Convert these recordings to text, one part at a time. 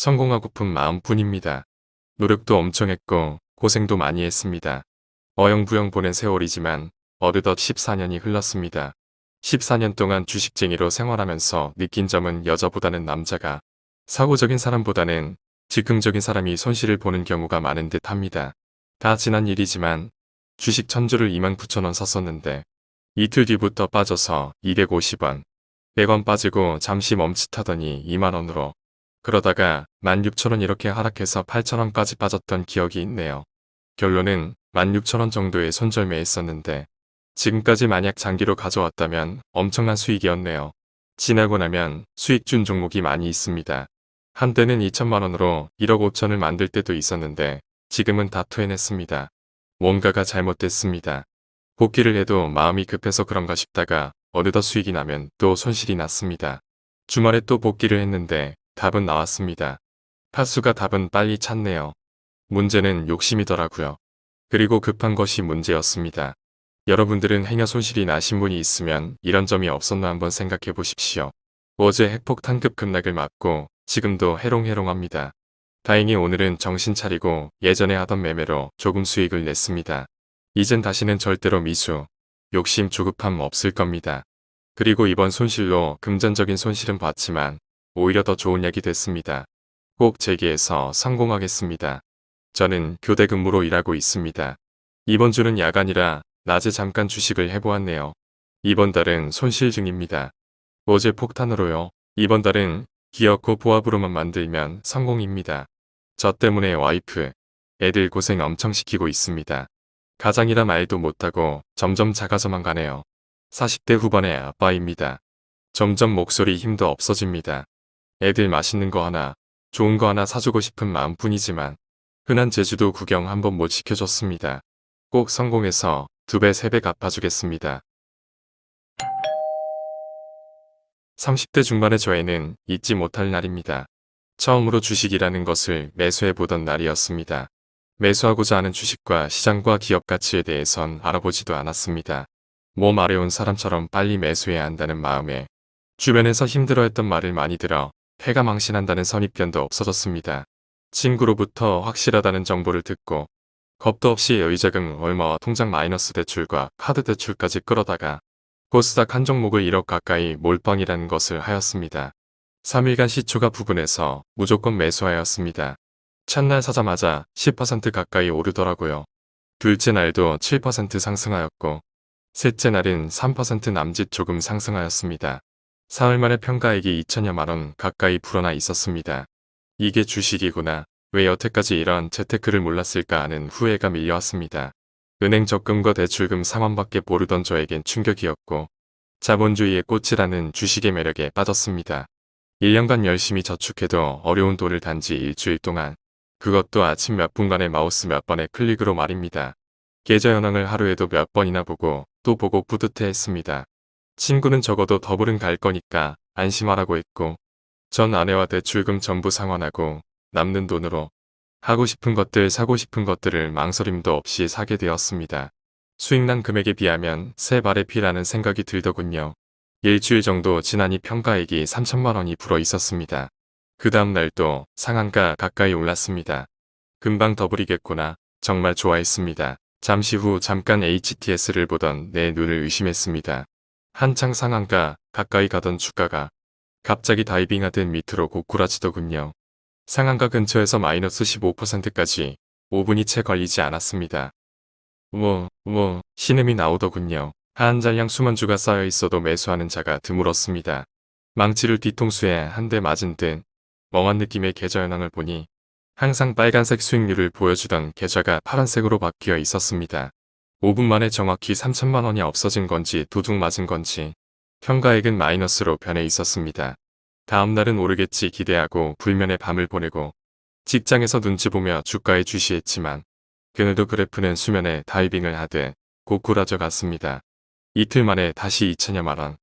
성공하고픈 마음뿐입니다. 노력도 엄청 했고 고생도 많이 했습니다. 어영부영 보낸 세월이지만 어느덧 14년이 흘렀습니다. 14년 동안 주식쟁이로 생활하면서 느낀 점은 여자보다는 남자가 사고적인 사람보다는 즉흥적인 사람이 손실을 보는 경우가 많은 듯 합니다. 다 지난 일이지만 주식 천주를 29,000원 샀었는데 이틀 뒤부터 빠져서 250원, 100원 빠지고 잠시 멈칫하더니 2만원으로 그러다가 16,000원 이렇게 하락해서 8,000원까지 빠졌던 기억이 있네요. 결론은 16,000원 정도의 손절매했었는데 지금까지 만약 장기로 가져왔다면 엄청난 수익이었네요. 지나고 나면 수익 준 종목이 많이 있습니다. 한때는 2천만원으로 1억 5천을 만들 때도 있었는데 지금은 다 토해냈습니다. 뭔가가 잘못됐습니다. 복귀를 해도 마음이 급해서 그런가 싶다가 어느덧 수익이 나면 또 손실이 났습니다. 주말에 또 복귀를 했는데 답은 나왔습니다. 파수가 답은 빨리 찾네요. 문제는 욕심이더라고요. 그리고 급한 것이 문제였습니다. 여러분들은 행여 손실이 나신 분이 있으면 이런 점이 없었나 한번 생각해 보십시오. 어제 핵폭탄급 급락을 맞고 지금도 해롱해롱합니다. 다행히 오늘은 정신 차리고 예전에 하던 매매로 조금 수익을 냈습니다. 이젠 다시는 절대로 미수, 욕심 조급함 없을 겁니다. 그리고 이번 손실로 금전적인 손실은 봤지만 오히려 더 좋은 약이 됐습니다. 꼭 재기에서 성공하겠습니다. 저는 교대 근무로 일하고 있습니다. 이번 주는 야간이라 낮에 잠깐 주식을 해보았네요. 이번 달은 손실 중입니다. 어제 폭탄으로요. 이번 달은 기어코 보합으로만 만들면 성공입니다. 저 때문에 와이프, 애들 고생 엄청 시키고 있습니다. 가장이라 말도 못하고 점점 작아져만 가네요. 40대 후반의 아빠입니다. 점점 목소리 힘도 없어집니다. 애들 맛있는 거 하나, 좋은 거 하나 사주고 싶은 마음뿐이지만 흔한 제주도 구경 한번 못 시켜줬습니다. 꼭 성공해서 두 배, 세 배 갚아주겠습니다. 30대 중반의 저에는 잊지 못할 날입니다. 처음으로 주식이라는 것을 매수해보던 날이었습니다. 매수하고자 하는 주식과 시장과 기업 가치에 대해선 알아보지도 않았습니다. 몸 아래온 사람처럼 빨리 매수해야 한다는 마음에 주변에서 힘들어했던 말을 많이 들어 폐가 망신한다는 선입견도 없어졌습니다. 친구로부터 확실하다는 정보를 듣고 겁도 없이 여유자금 얼마와 통장 마이너스 대출과 카드 대출까지 끌어다가 코스닥 한 종목을 1억 가까이 몰빵이라는 것을 하였습니다. 3일간 시초가 부근해서 무조건 매수하였습니다. 첫날 사자마자 10% 가까이 오르더라고요. 둘째 날도 7% 상승하였고 셋째 날은 3% 남짓 조금 상승하였습니다. 사흘 만에 평가액이 2천여만 원 가까이 불어나 있었습니다. 이게 주식이구나. 왜 여태까지 이런 재테크를 몰랐을까 하는 후회가 밀려왔습니다. 은행 적금과 대출금 상환밖에 모르던 저에겐 충격이었고 자본주의의 꽃이라는 주식의 매력에 빠졌습니다. 1년간 열심히 저축해도 어려운 돈을 단지 일주일 동안 그것도 아침 몇 분간의 마우스 몇 번의 클릭으로 말입니다. 계좌 현황을 하루에도 몇 번이나 보고 또 보고 뿌듯해 했습니다. 친구는 적어도 더블은 갈 거니까 안심하라고 했고 전 아내와 대출금 전부 상환하고 남는 돈으로 하고 싶은 것들 사고 싶은 것들을 망설임도 없이 사게 되었습니다. 수익난 금액에 비하면 새 발의 피라는 생각이 들더군요. 일주일 정도 지나니 평가액이 3천만 원이 불어 있었습니다. 그 다음 날도 상한가 가까이 올랐습니다. 금방 더블이겠구나. 정말 좋아했습니다. 잠시 후 잠깐 HTS를 보던 내 눈을 의심했습니다. 한창 상한가 가까이 가던 주가가 갑자기 다이빙하듯 밑으로 고꾸라지더군요. 상한가 근처에서 마이너스 15%까지 5분이 채 걸리지 않았습니다. 우와, 우와, 신음이 나오더군요. 한 잔량 수만주가 쌓여 있어도 매수하는 자가 드물었습니다. 망치를 뒤통수에 한 대 맞은 듯 멍한 느낌의 계좌 현황을 보니 항상 빨간색 수익률을 보여주던 계좌가 파란색으로 바뀌어 있었습니다. 5분 만에 정확히 3천만 원이 없어진 건지 도둑 맞은 건지 평가액은 마이너스로 변해 있었습니다. 다음날은 오르겠지 기대하고 불면의 밤을 보내고 직장에서 눈치 보며 주가에 주시했지만 그늘도 그래프는 수면에 다이빙을 하되 고꾸라져 갔습니다. 이틀 만에 다시 2천여만 원.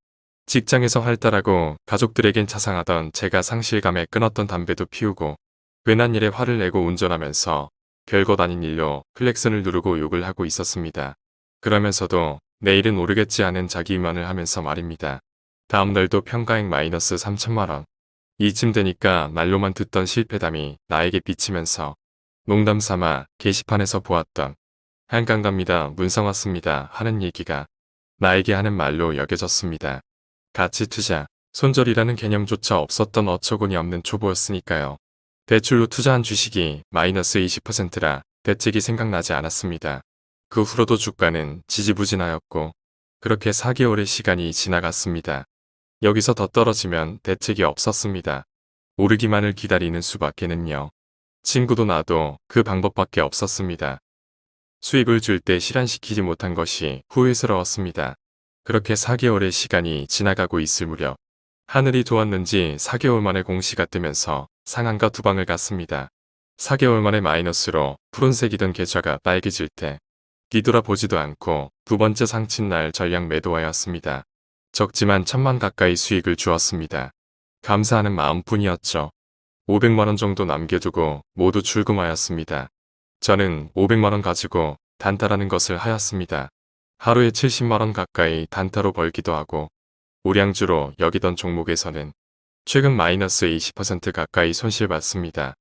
직장에서 활달하고 가족들에겐 자상하던 제가 상실감에 끊었던 담배도 피우고 괜한 일에 화를 내고 운전하면서 별것 아닌 일로 플렉슨을 누르고 욕을 하고 있었습니다. 그러면서도 내일은 오르겠지 하는 자기만을 하면서 말입니다. 다음날도 평가액 마이너스 3천만원. 이쯤 되니까 말로만 듣던 실패담이 나에게 비치면서 농담 삼아 게시판에서 보았던 한강 갑니다 문상 왔습니다 하는 얘기가 나에게 하는 말로 여겨졌습니다. 가치 투자, 손절이라는 개념조차 없었던 어처구니 없는 초보였으니까요. 대출로 투자한 주식이 마이너스 20%라 대책이 생각나지 않았습니다. 그 후로도 주가는 지지부진하였고 그렇게 4개월의 시간이 지나갔습니다. 여기서 더 떨어지면 대책이 없었습니다. 오르기만을 기다리는 수밖에는요. 친구도 나도 그 방법밖에 없었습니다. 수입을 줄 때 실현시키지 못한 것이 후회스러웠습니다. 그렇게 4개월의 시간이 지나가고 있을 무렵 하늘이 도왔는지 4개월 만에 공시가 뜨면서 상한가 두 방을 갔습니다. 4개월 만에 마이너스로 푸른색이던 계좌가 빨개질 때 뒤돌아보지도 않고 두 번째 상친 날 전량 매도하였습니다. 적지만 천만 가까이 수익을 주었습니다. 감사하는 마음뿐이었죠. 500만원 정도 남겨두고 모두 출금하였습니다. 저는 500만원 가지고 단타라는 것을 하였습니다. 하루에 70만원 가까이 단타로 벌기도 하고 우량주로 여기던 종목에서는 최근 마이너스 20% 가까이 손실봤습니다.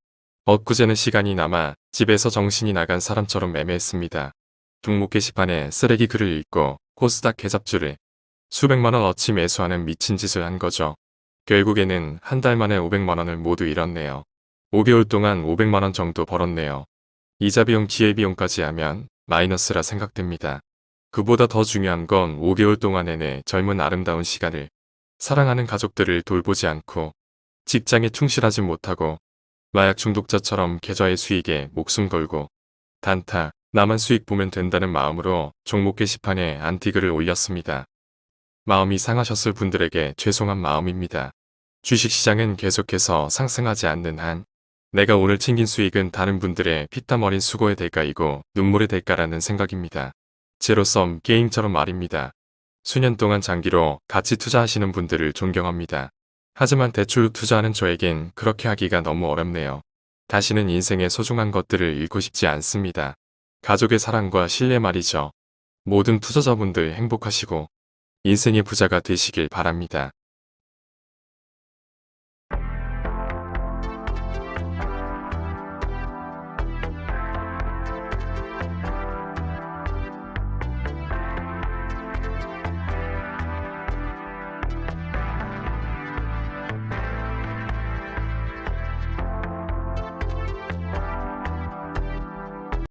엊그제는 시간이 남아 집에서 정신이 나간 사람처럼 매매했습니다. 종목 게시판에 쓰레기 글을 읽고 코스닥 계잡주를 수백만원 어치 매수하는 미친 짓을 한 거죠. 결국에는 한 달 만에 500만원을 모두 잃었네요. 5개월 동안 500만원 정도 벌었네요. 이자 비용 기회 비용까지 하면 마이너스라 생각됩니다. 그보다 더 중요한 건 5개월 동안 내내 젊은 아름다운 시간을 사랑하는 가족들을 돌보지 않고 직장에 충실하지 못하고 마약 중독자처럼 계좌의 수익에 목숨 걸고 단타, 나만 수익 보면 된다는 마음으로 종목 게시판에 안티글을 올렸습니다. 마음이 상하셨을 분들에게 죄송한 마음입니다. 주식시장은 계속해서 상승하지 않는 한 내가 오늘 챙긴 수익은 다른 분들의 피땀 어린 수고의 대가이고 눈물의 대가라는 생각입니다. 제로섬 게임처럼 말입니다. 수년 동안 장기로 같이 투자하시는 분들을 존경합니다. 하지만 대출 투자하는 저에겐 그렇게 하기가 너무 어렵네요. 다시는 인생의 소중한 것들을 잃고 싶지 않습니다. 가족의 사랑과 신뢰 말이죠. 모든 투자자분들 행복하시고 인생의 부자가 되시길 바랍니다.